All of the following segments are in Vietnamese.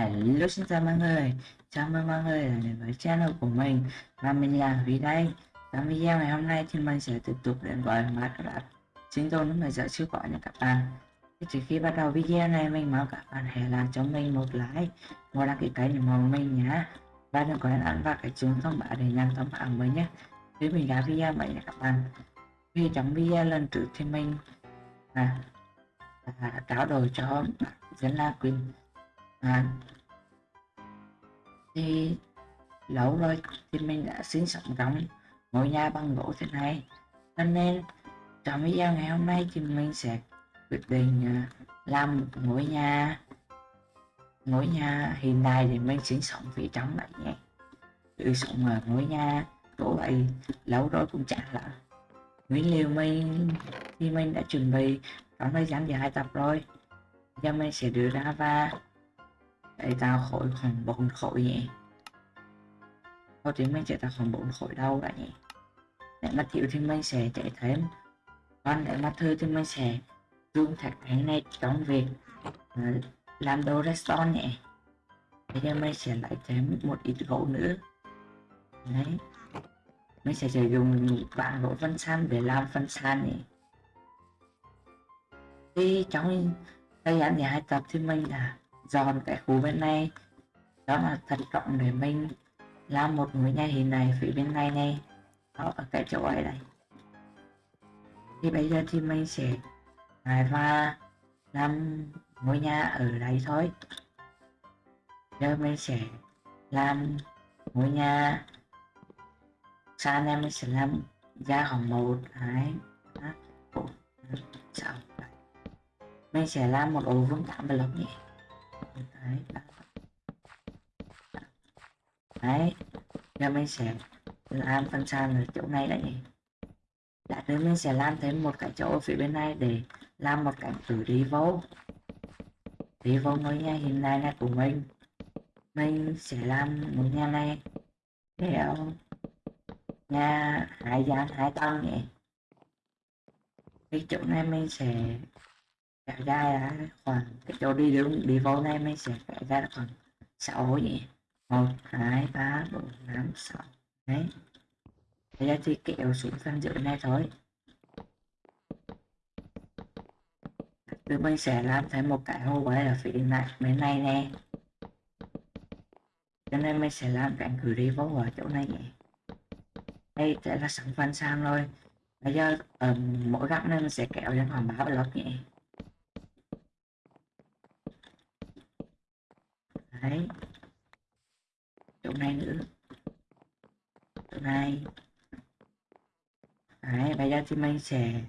Hello xin chào mọi người, chào mừng mọi người đến với channel của mình và mình là Huy đây. Trong video ngày hôm nay thì mình sẽ tiếp tục đến với Minecraft sinh tồn lúc này dở siêu quả nha các bạn. Thì trước khi bắt đầu video này mình mong các bạn hãy làm cho mình một like, một đăng ký kênh ủng hộ mình nhé. Và đừng quên ấn vào cái chuông thông báo để nhận thông báo mới nhé. Khi mình ra video vậy nha các bạn. Vì trong video lần trước thì mình à, à, trao đổi cho dân La Quỳnh à, thì lâu rồi thì mình đã xin sống trong ngôi nhà bằng gỗ thế này. Cho nên trong video ngày hôm nay thì mình sẽ quyết định à, làm một ngôi nhà ngôi nhà hiện đại để mình sinh sống phía trong lại nhé. Tự sống ở ngôi nhà gỗ vậy lâu rồi cũng chả là nguyên liệu mình thì mình đã chuẩn bị trong thời gian dài tập rồi. Giờ mình sẽ đưa ra và để tao khỏi khoảng bốn khối nhỉ Có tiếng mình chạy tao khoảng bốn khối đâu đã nhỉ Để mà chịu thì mình sẽ chạy thêm. Còn để mà thư thì mình sẽ dùng thạch cái này trong việc ờ, làm đồ redstone nhỉ. Bây giờ mình sẽ lại thêm một ít gỗ nữa. Đấy. Mình sẽ sử dụng vạn gỗ phân san để làm phân san nhỉ. Thì trong thời gian thì hai tập thì mình là dọn cái khu bên này. Đó là thật rộng để mình làm một mũi nhà hình này phía bên này này. Đó ở cái chỗ ấy này thì bây giờ thì mình sẽ lại và làm ngôi nhà ở đây thôi. Giờ mình sẽ làm ngôi nhà. Sau này mình sẽ làm da khoảng một, hai bốn sáu mình sẽ làm một ổ vuông tám block nhé đấy đấy giờ mình sẽ làm phân san ở chỗ này đấy nhỉ. Lát mình sẽ làm thêm một cái chỗ ở phía bên này để làm một cái từ đi vô đi vô ngôi nhà hiện nay này của mình. Mình sẽ làm một nhà này để ờ, nhà hai gian hai tầng nhỉ. Cái chỗ này mình sẽ ra ra khoảng cái chỗ đi đúng đi vô này mới sẽ trải ra khoảng sáu nhỉ? Một, hai, ba, bốn, năm, sáu. Đấy. Bây giờ thì kéo xuống phần dưới này thôi. Từ mình sẽ làm thêm một cái hô quay ở phía này, bên này nè. Cho nên mình sẽ làm cạnh cử đi vô ở chỗ này nhỉ? Đây sẽ là sẵn phần sang rồi. Bây giờ ở mỗi góc này mình sẽ kéo lên khoảng ba lót nhỉ? Đấy. Chỗ này nữa. Chỗ này. Đấy bây giờ thì mình sẽ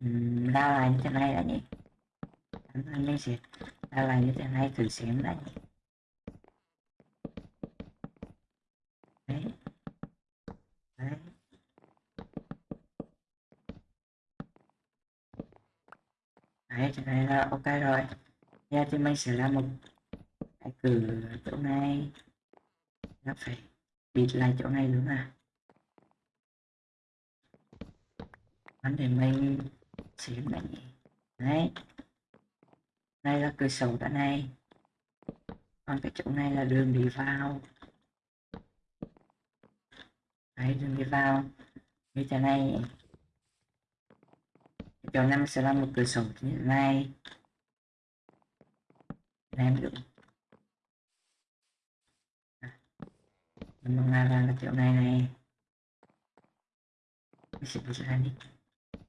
um, ra lại như thế này đã nhỉ? Mình sẽ ra lại như thế này thử xem đã nhỉ? Đấy. Đấy. Đấy thế này là ok rồi. Giờ thì mình sẽ làm một từ cửa chỗ này. Nó phải bịt lại chỗ này nữa mà. Vấn đề mình xem này đấy. Đây là cửa sổ đã này. Còn cái chỗ này là đường đi vào. Đấy, đường đi vào. Như thế này. Chỗ này sẽ là một cửa sổ như thế này. Làm được mình làm là kiểu này này. Mình sẽ ra đi.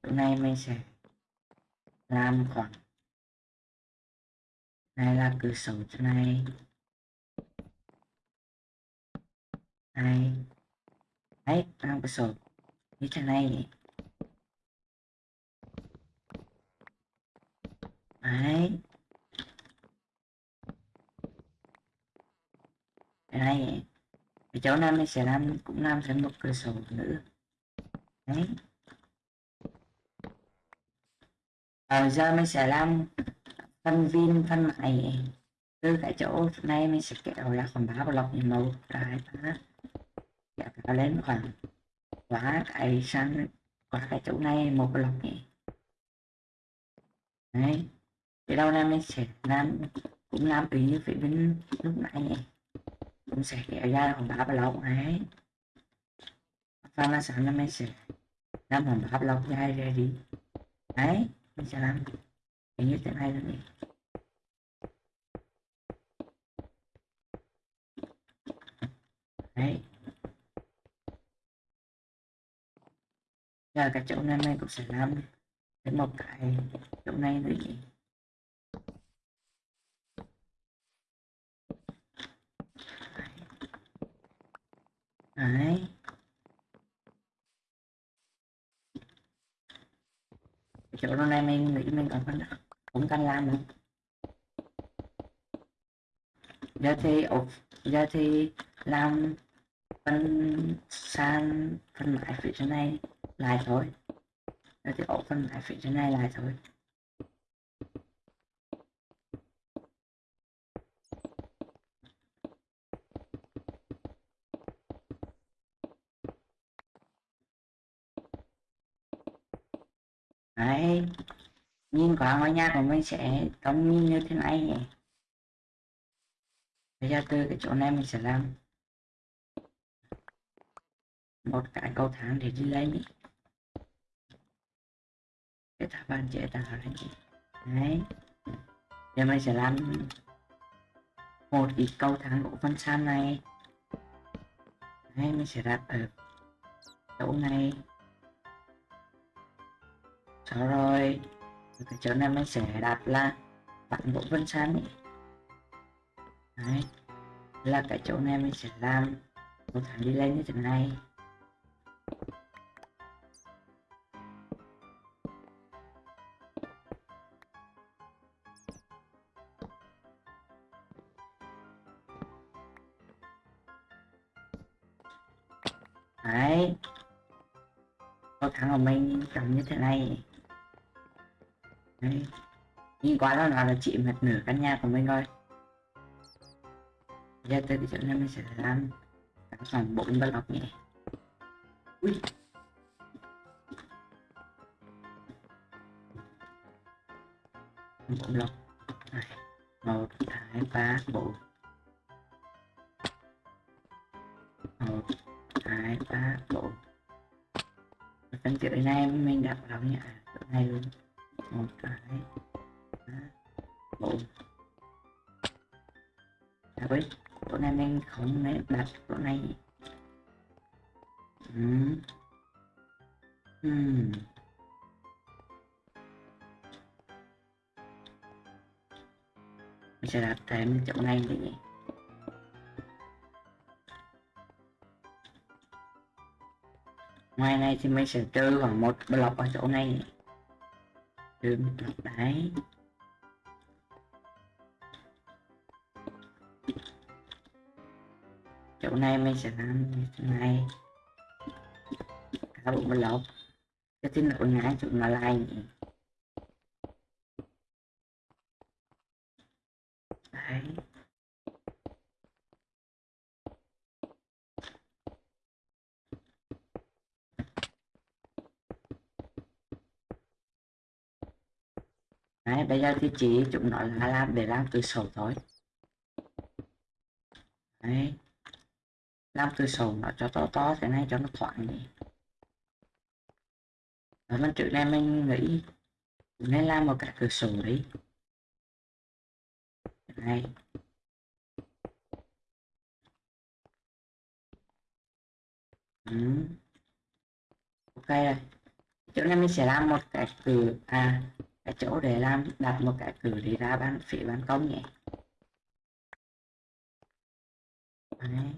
Hôm này mình sẽ làm khoảng này là cửa sổ chỗ này này. Đấy làm cửa sổ. Như thế này. Đấy. Đây cái cháu này sẽ làm cũng làm thêm một cửa sổ nữa đấy. À, giờ mình sẽ làm phân viên phân mại từ cái chỗ. Này mình sẽ kéo ra khoảng ba block như dạ, một hai ba kéo lên khoảng quá cái sang qua cái chỗ này một block nhỉ? Đấy. Thì đâu này mình sẽ làm cũng làm tùy như phía bên lúc nãy nhỉ? Sẽ kéo ra hòn đá block này và nó sẵn là mình sẽ làm hồng đá block dài ra đi. Đấy mình sẽ làm như thế này là nhỉ đấy. Giờ cái chỗ này mình cũng sẽ làm đến một cái chỗ này nữa nhỉ đấy. Chỗ chỗ này mình nghĩ mình còn phân cũng cần làm nữa. Giờ thì ổ giờ thì làm phân san phân mãi phía trên này, lại thôi. Giờ thì ổ phân mãi phía trên này, lại thôi đấy nhìn ngôi nhà của mình sẽ trông như thế này nhỉ? Bây giờ từ cái chỗ này mình sẽ làm. Một cái cầu thang để đi lên cái tháp bàn chế tạo lên đấy. Giờ mình sẽ làm một ít cầu thang của phân san này. Đấy, mình sẽ đặt ở chỗ này. Sau rồi cái chỗ này mình sẽ đặt là bạn bộ vân san ấy. Đấy. là cái chỗ này mình sẽ làm. Một thằng đi lên như thế này. Đấy. Có thằng của mình cầm như thế này đấy nhìn quá nó là chị mệt nửa căn nhà của mình rồi giờ tới cái chỗ này mình sẽ làm cả khoảng bốn block nhỉ. Ui. Bốn block này, một, hai, ba, bốn. Một, hai, ba, bốn. Phần chữ này mình đặt vào nhà chỗ này luôn một cái bộ, à với chỗ này mình không nên đặt chỗ này ừ. Ừ. mình sẽ đặt thêm chỗ này đi nhỉ ngoài này thì mình sẽ trừ khoảng một block ở chỗ này trừ một block đấy chỗ này mình sẽ làm như thế này. Cả bộ block cái tin lộn ngã chỗ nó lại nhỉ đấy Bây giờ thì chỉ chúng nó là làm để làm từ sổ thôi. Đấy. làm từ sổ nó cho to to thế này cho nó thoáng đi. Ở bên trước này mình nghĩ nên làm một cái cửa sổ đi. Này. Ừ. ok rồi. Chỗ này mình sẽ làm một cái cửa à cái chỗ để làm đặt một cái cửa để ra ban phía ban công nhé. Đấy.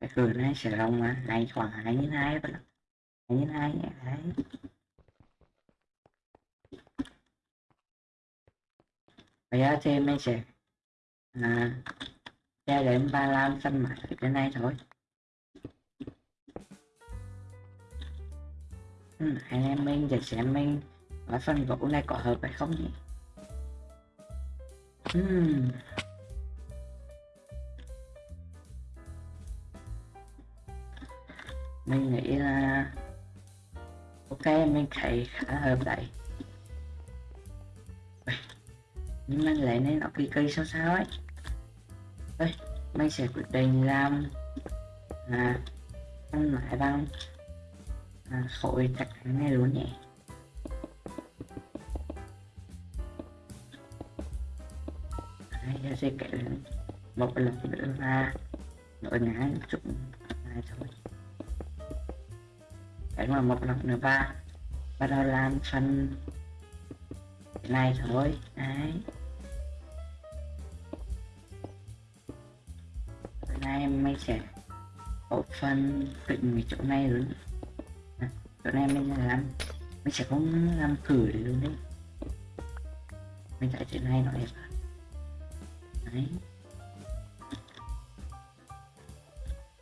cái cửa này sẽ rộng mà này khoảng hai nhân hai vậy hai nhân hai nhé đấy. Bây giờ thì mình sẽ à, cho đến ba lan xanh mãi cái này thôi. Ừ, anh em mình sẽ xem mình ở phần gỗ này có hợp hay không nhỉ hmm. mình nghĩ là ok mình thấy khá hợp đấy nhưng mà lại nên nó kỳ cây sao sao ấy đây mình sẽ quyết định làm à, ăn lại bằng à, khối tất này luôn nhỉ? Đấy, sẽ kể một lần nữa là nội ngã chút này thôi. Cái mà một lần nữa ba. Bắt đầu làm phần này thôi. Đấy. Nay mình sẽ có phân định cái chỗ này luôn. À, chỗ này mình sẽ làm. Mình sẽ không làm cử luôn đấy. Mình tại chỗ này nó đẹp đấy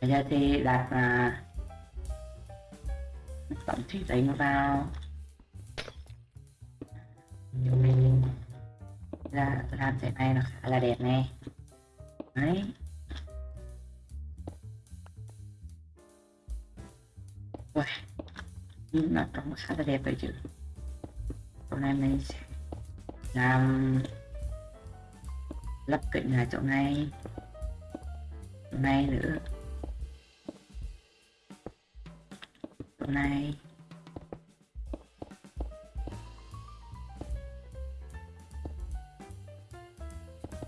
bây giờ thì đặt là tổng thủy đánh vào. Chỗ mình ra làm thế này nó khá là đẹp này đấy. Ui, nhìn nó trông khá là đẹp đấy chứ. Hôm nay mình sẽ làm lắp cạnh là chỗ này. Chỗ này nữa. Chỗ này.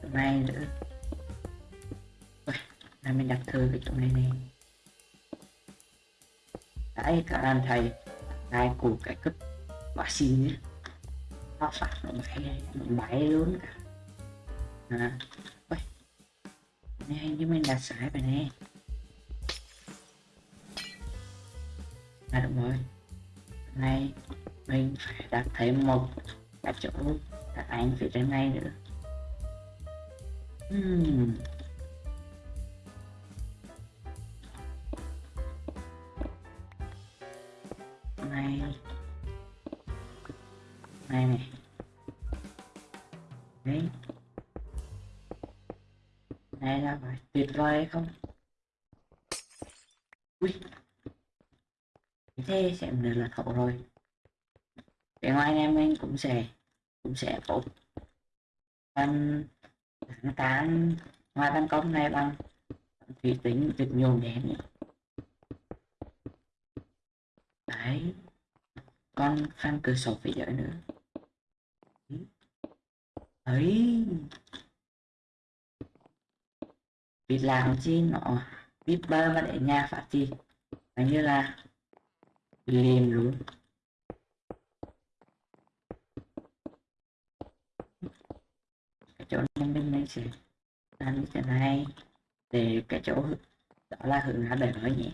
Chỗ này nữa. Ui, là mình đặt thư cái chỗ này này đấy cả làm thầy ai cụ cái cấp quả xin nhé nó phát nó bay nó bay luôn cả à ui này như mình đặt sai rồi nè. À đúng rồi. Này mình phải đặt thêm một đặt chỗ đặt anh phía trên này nữa. Hmm. này. Này này đấy này là phải tuyệt vời không? Ui. Thế sẽ được là hậu rồi. Bên ngoài em anh cũng sẽ cũng sẽ có tháng tán ngoài ban công này bằng thủy tính được nhôm đèn đấy. Con phan cửa sổ phải giỏi nữa. Ấy bị làm chi nó biết bơ mà để nhà phát chi. Là như là liền luôn. Cái chỗ này bên này sẽ làm như thế này. Để cái chỗ đó là hướng ra đời nói nhỉ.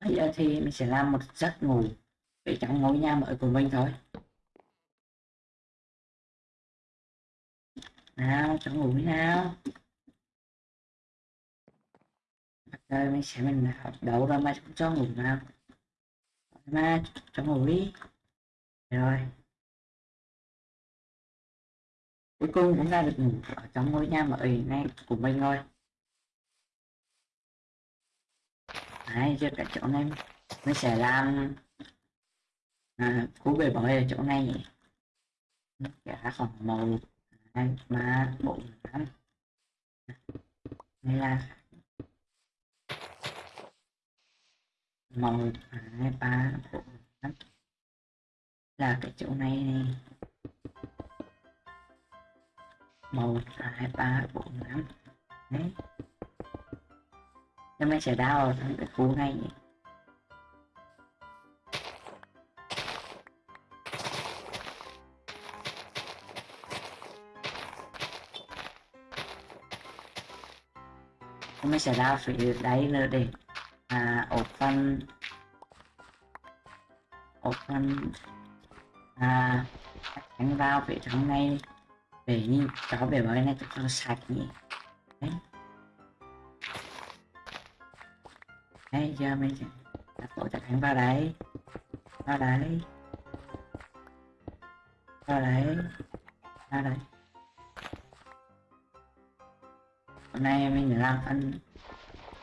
Bây giờ thì mình sẽ làm một giấc ngủ để trong ngôi nhà mới của mình thôi. Nào cho ngủ nào? Đây mình sẽ mình học đấu ra mà cho ngủ nào mà cho ngủ đi rồi cuối cùng cũng ra được ngủ ở trong ngôi nhà mà mới này của mình thôi. Đấy, giờ cả chỗ này mình sẽ làm. À, cú bể bơi ở chỗ này nhỉ? Cả khoảng màu, hai ba bốn năm đây là một hai ba bốn năm. Là cái chỗ này này một, hai, ba, bốn, năm. Đấy. Cho mình sẽ đau ở trong cái khu này nhỉ? Mình sẽ đau phải đáy nữa để à, open phân phân à đánh vào vị trí này để như cho bể bơi này cho nó sạch nhỉ. Đấy. Đấy giờ mình sẽ đặt bộ chặt đánh vào đấy. Vào đấy. Vào đấy. Vào đấy. Hôm nay mình làm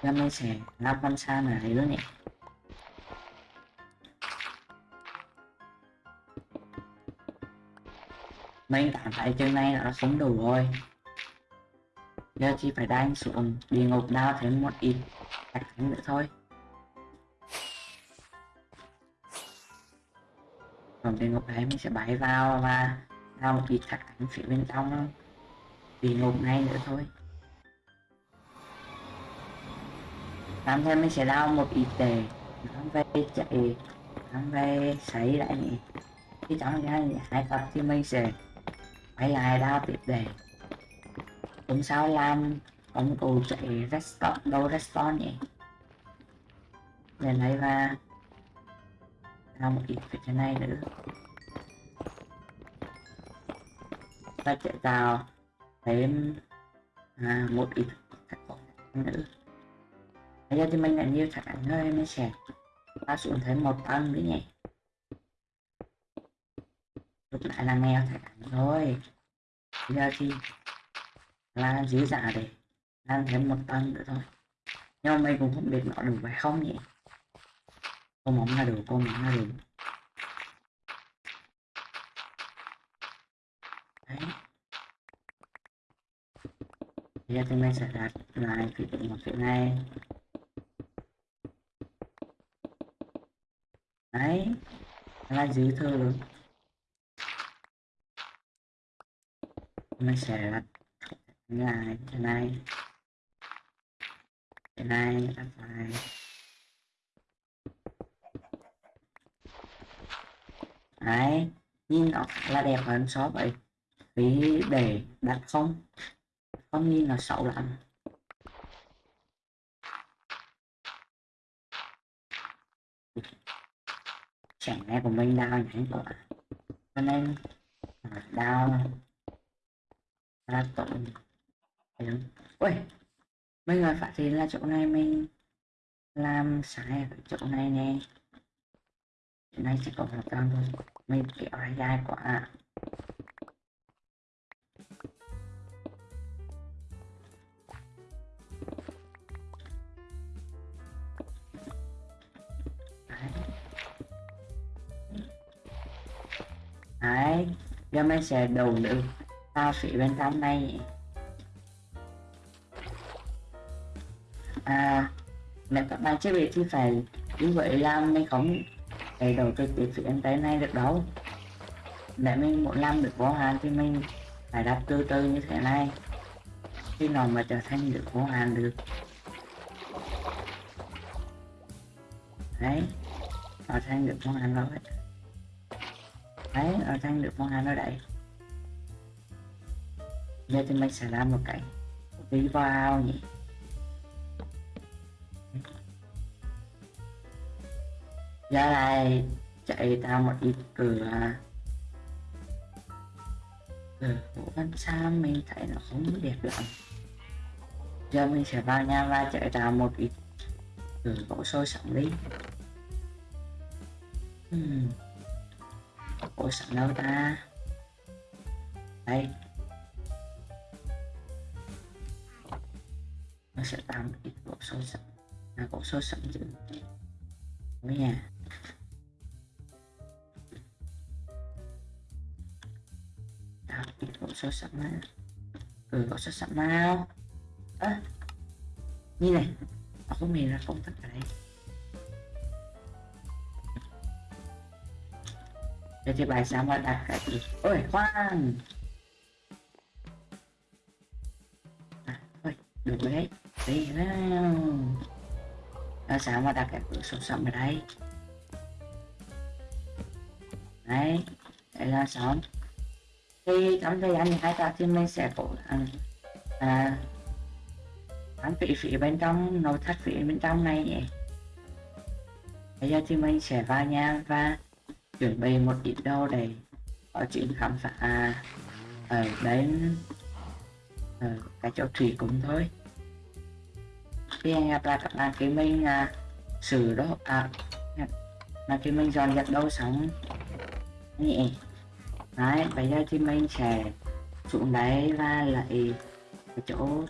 phân giờ mình sẽ làm phân xa này luôn nhỉ mình cảm thấy chân này nó không đủ rồi. Giờ chỉ phải đánh xuống địa ngục đao thêm một ít thạch thánh nữa thôi. Còn địa ngục đấy mình sẽ bay vào và đao một ít thạch thánh phía bên trong địa ngục này nữa thôi. Làm thêm mình sẽ đau một ít để nó về chạy nó về sấy lại nhỉ khi trong ra hai tập thì mình sẽ quay lại đao tiếp để hôm sau làm công cụ chạy restore đâu restore nhỉ? Để lấy và làm một ít về thế này nữa. Ta chạy vào thêm à, một ít nữa bây giờ thì mình đã nhiều thạch ảnh thôi mình sẽ ta xuống thấy một tầng nữa nhỉ? Lúc lại là nghèo thạch ảnh thôi bây giờ thì là dữ giả để làm thêm một tầng nữa thôi. Nhưng mà mình cũng không biết nó đủ phải không nhỉ? Cô móng là đủ, cô móng là đủ. Đấy. Bây giờ thì mình sẽ đặt lại phía một chuyện này. Đấy. Là dư thơ luôn mình sẽ đặt cái này cái này. Đặt lại đấy. Nhìn nó là đẹp hơn so vậy vì để đặt không. Không nhìn là xấu lắm. Thank you chẳng lẽ của mình đau nhảy quá cho nên à, đau là tội. Ui bây giờ phát hiện là chỗ này mình làm sai ở chỗ này nè. Chỗ này chỉ có một con thôi mình kéo ra dài quá. Đấy, giờ mình sẽ đầu được ta phía bên trong này. À nếu các bạn chưa biết thì phải như vậy làm mình không? Thể đầu trực tiếp phía bên tới này được đâu. Để mình muốn làm được vô hạn thì mình phải đặt từ từ như thế này. Khi nào mà trở thành được vô hạn được. Đấy trở thành được vô hạn rồi đấy ở trong được vô hạn nó đẩy, giờ thì mình sẽ làm một cái đi vào nhỉ. Giờ này chạy tao một ít cửa. Cửa của văn xa mình thấy nó không đẹp lắm. Giờ mình sẽ vào nhà và chạy tao một ít cửa gỗ sôi sẵn đi. Hmm gỗ sẵn đâu ta? Đây. Nó sẽ tạo một ít gỗ sôi sẵn là gỗ sôi sẵn chứ. Với nhà tạo ít gỗ sôi sẵn mà ừ gỗ sôi sẵn nào à, như này. Nó không hề ra công tắc ở đây. Vậy thì bài sao mà đặt cái gì ôi khoan. À, thôi được rồi đấy. Đi nào. Nó sáng mà đặt cái cửa sổ sầm ở đây? Đấy Đây là xong Thì trong thời gian hai ta thì mình sẽ cố gắng à, bán vị phía bên trong Nội thất phía bên trong này nhỉ? Bây giờ thì mình sẽ vào nhà và chuẩn bị một ít đô để có chuyện khám phá. À, ở đến ở cái chỗ thủy cũng thôi. Khi anh gặp lại các bạn cái mình à, xử đó à là khi mình dọn dẹp đâu sống nhỉ đấy bây giờ thì mình sẽ xuống đấy và lại cái chỗ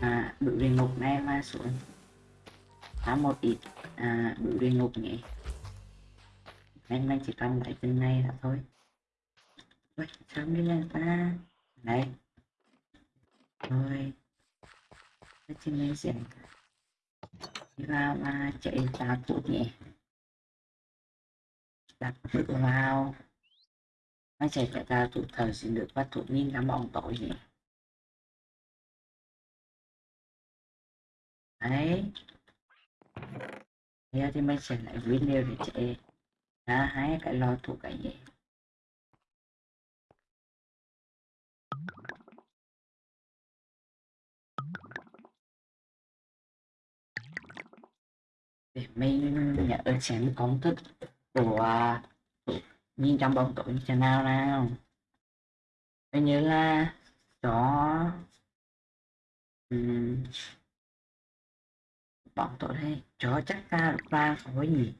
à, bự địa ngục này mà xuống. Phá một ít à, bự địa ngục nhỉ em đang chỉ cần lại bên này là thôi. Ui, sớm đi lên ta. Đấy Rồi Thế thì này sẽ Đi vào và chạy ra cụ nhẹ Đặt bước vào. Nó chạy chạy ta thủ thời xin được bắt thủ nhìn đám bóng tội nhỉ? Đấy. Bây giờ thì mình sẽ lại video để chạy ra hai cái lo thủ cái gì? Để mình nhận được xem công thức của à, nhìn trong bóng tối như thế nào nào. Coi như là chó um, bóng tối đây chó chắc ta được ba khối gì?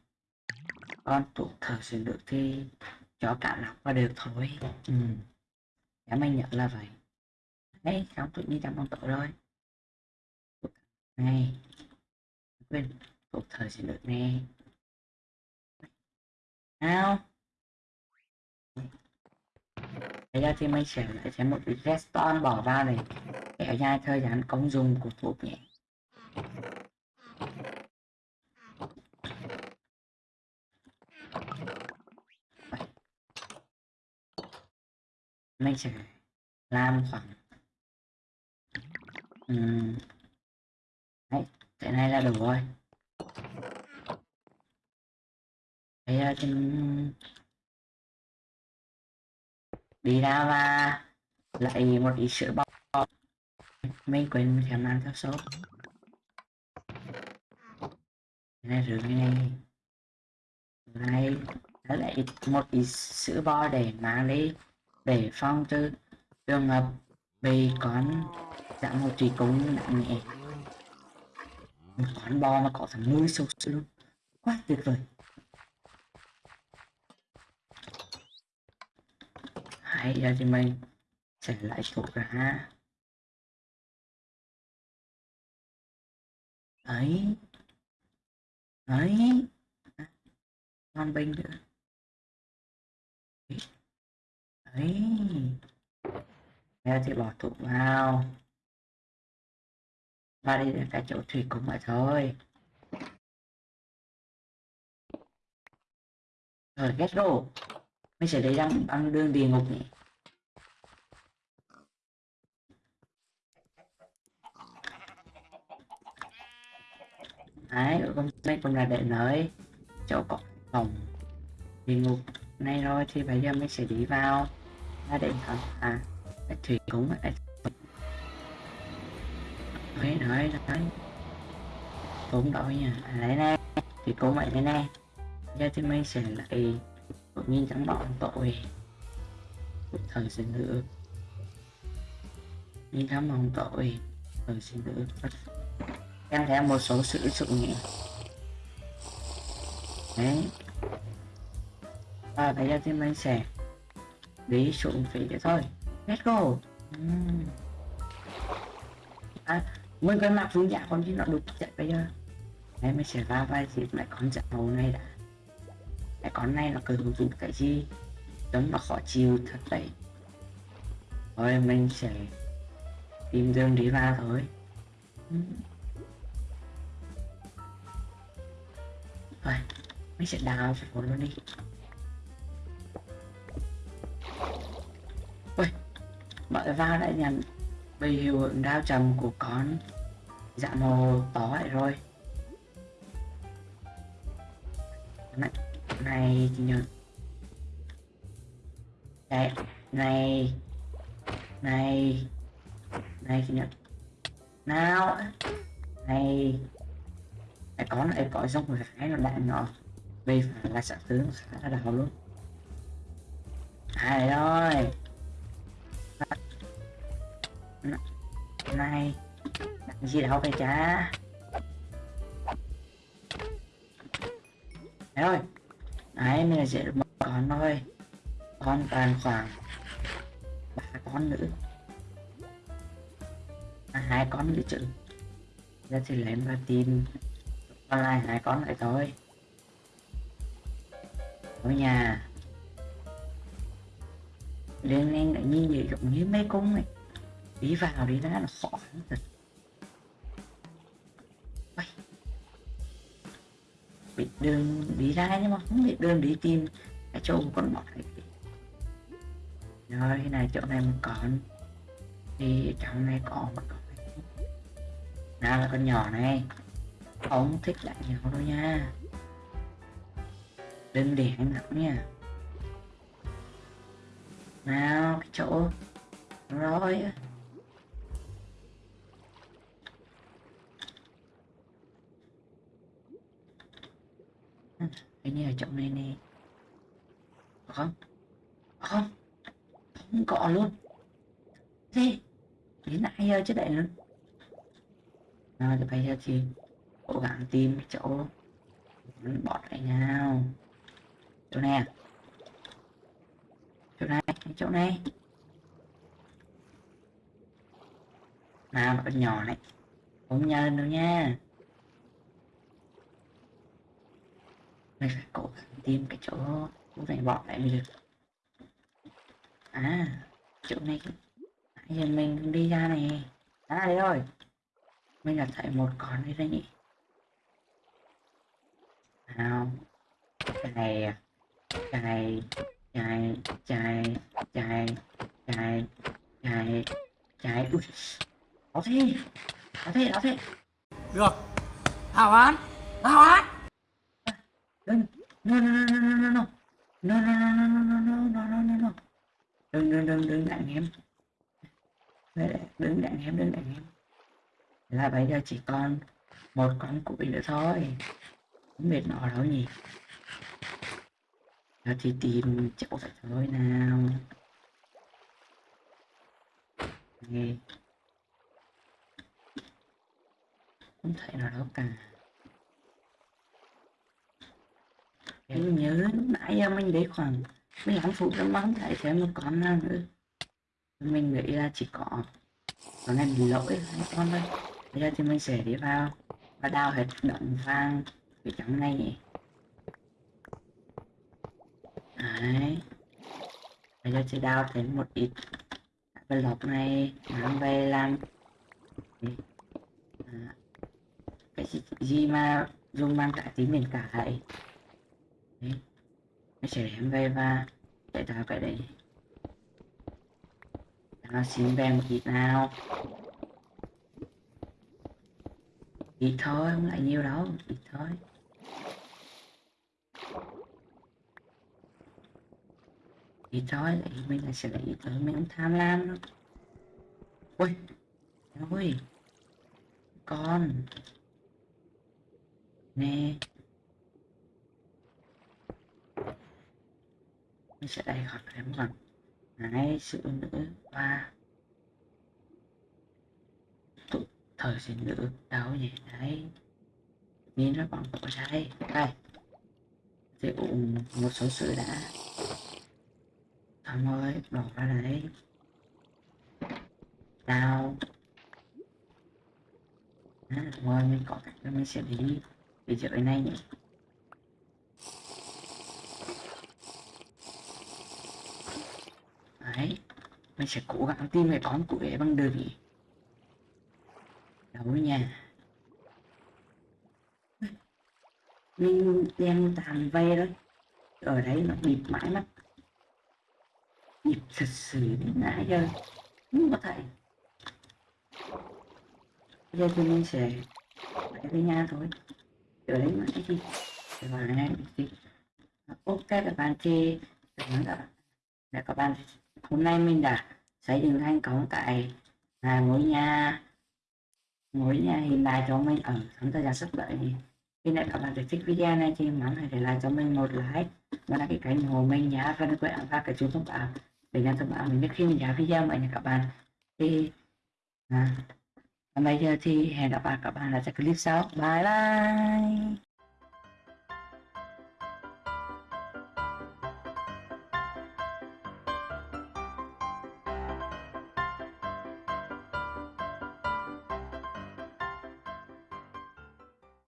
Con tụ thở sử được thì chó cả lọc và được thôi. Ừ. Dạ mình nhận là vậy. Đấy không tự nhiên trong bóng tối rồi. Này quên cuộc thời sẽ được nè. Nào. Bây giờ thì mình sẽ lại sẽ một cái redstone bỏ vào này. Kéo dài thời gian công dụng của thuốc nhé mình sẽ làm khoảng. Uhm. đấy, cái này là đủ rồi. Bây giờ thì đi ra và lại một ít sữa bò. Mình quên khả năng theo số này rồi này. Này lại một ít sữa bò để mang đi để phong tư, trường hợp bị con dạng một trì cúng nặng nhẹ một con bò mà có thằng nuôi sâu luôn. Quá tuyệt vời. Hãy giờ thì mình sẽ lại thuộc ra ha. Ấy ấy con binh nữa. Đấy. Giờ thì bỏ tụ vào. Và đi đến cái chỗ thủy cũng vậy thôi. Rồi get go mình sẽ lấy đang băng đường địa ngục nhỉ. Đấy con đây cũng là để nới chỗ có phòng địa ngục này rồi, thì bây giờ mình sẽ đi vào gia đình hả à cái thủy cũng là đấy nói nói. Cũng đổi nha. À, nè. Thì cũng vậy thế nè. Giờ thì mình sẽ lại tự nhiên chẳng bọn tội. Thời sinh nữa nhưng thắm bọn tội thời sinh nữa em thấy một số sự sự nhỉ đấy. Và bây giờ thì mình sẽ ví dụ phía kia thôi. Let's go. Uhm. à mình cần mặc phương giả con chứ nó đục chạy dạ, bây giờ. Đấy mình sẽ ra vai dịp lại con giả màu này đã. Lại con này nó cần dùng cái gì? Giống nó khó chịu thật đấy. Rồi mình sẽ tìm đường đi ra thôi. Rồi mình sẽ đào phải luôn đi. Mọi va đã nhận bị hiệu ứng đao trầm của con. Dạ màu tỏ lại rồi. Này này nhớ này này này chị nhớ nào, này. Này con này có giống một cái nó đạn nhỏ. Vì phải là sợ tướng khá là đau luôn. Ai rồi này làm gì đâu phải cha Đấy thôi, Đấy mình là sẽ được một con thôi. Con toàn khoảng ba con nữa. À, hai con nữa chứ. Giờ thì lấy và tìm. Còn lại hai con lại thôi. Ở nhà. Liên liên lại nhiên gì giống như mấy cung này Đi vào đi ra là sọ lắm thật Ôi. Biết đường đi ra nhưng mà không bị đơn đi tìm. Cái chỗ một con bọt này Rồi, này chỗ này một con Thì trong này có một con Nào là con nhỏ này. Không thích lại nhỏ đâu nha. Đừng để anh nặng nha. Nào, cái chỗ. Rồi. Hình như ở chỗ này nè. Không? Không? Không có luôn. Gì đến nãy giờ chứ đấy luôn. Nào thì bây giờ thì cố gắng tìm cái chỗ bọt này nào. Chỗ này à? chỗ này chỗ này. Nào nó nhỏ này. Không nhân đâu nha. Mình phải cố gắng tìm cái chỗ cũng phải bỏ lại mới được à chỗ này. Nãy giờ mình đi ra này. À đây rồi. Mình đã thấy một con đây đấy nhỉ. Nào. Cái này cái này chạy chạy chạy chạy chạy chạy ui, có thế. Có thế có thế. Được. Hảo án Hảo án đừng no no no no no no no no no no no no no no no đừng đừng đừng đừng đặng em đừng đặng em đừng đặng em là bây giờ chỉ còn một con củi nữa thôi không biết nó đâu nhỉ Giờ thì tìm chỗ phải thôi nào Nghe Không thấy nó đâu cả Em nhớ nãy giờ mình để khoảng 15 phút lắm mà không thấy thêm một con nào nữa. Mình nghĩ là chỉ có Con này bị lỗi hai con thôi. Bây giờ thì mình sẽ đi vào Và đào hết động vàng cái trắng này. Nhỉ Đấy. Bây giờ sẽ đào thêm một ít cái lọc này mang về làm à, cái gì, mà dùng mang cả tí miền cả vậy đấy nó em đem về và chạy tạo cái đấy nó xin về một ít nào? Ít thôi, không lại nhiều đâu ít thôi. Thì thôi lại mình là sẽ lấy tới mình ông tham lam đó. Ui ui con. Nè. Mình sẽ đầy hoạt thêm bằng đấy sự nữ và tụ thời sinh nữ đâu nhỉ đấy. Nhìn nó còn tổ ra đây. Đây. Thì cũng một số sự đã. Xong rồi, đổ ra đấy. Đào à, Rồi mình có cách mình sẽ đi Đi dưới này nhỉ Đấy. Mình sẽ cố gắng tìm cái con của ấy bằng đường nhỉ? Đâu nha. Mình đem tàn về đó. Ở đấy nó bịp mãi mắt. Nhịp thật sự đến nãy giờ. Không có thể bây giờ thì mình sẽ phải về nhà thôi. Ở đấy mãi cái gì và này ok, các bạn thì cảm ơn các các bạn hôm nay mình đã xây dựng thành công tại à, ngôi nhà ngôi nhà hiện đại cho mình ở trong thời gian sắp tới. Khi nào các bạn thích video này thì mong hãy để lại cho mình một like. Và đăng ký kênh ủng mình nhé và đừng quên ấn vào cái chuông thông báo. Để nhận thông báo mình biết khi mình ra video mọi nha các bạn. Thì à, bây giờ thì hẹn gặp lại các bạn ở clip sau. Bye bye!